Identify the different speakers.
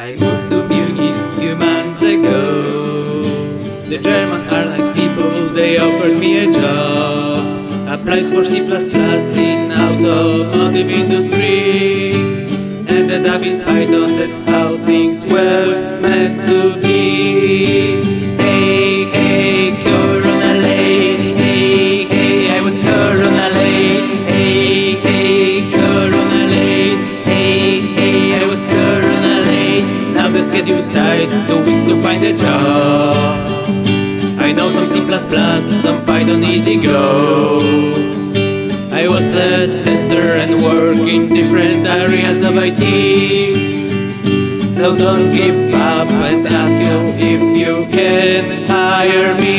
Speaker 1: I moved to Munich a few months ago. The German airlines people, they offered me a job. Applied for C++ in automotive industry. Ended up in Python, that's how things were schedule's tight, two weeks to find a job. I know some C++, some Python easy go. I was a tester and work in different areas of IT. So don't give up and ask you if you can hire me.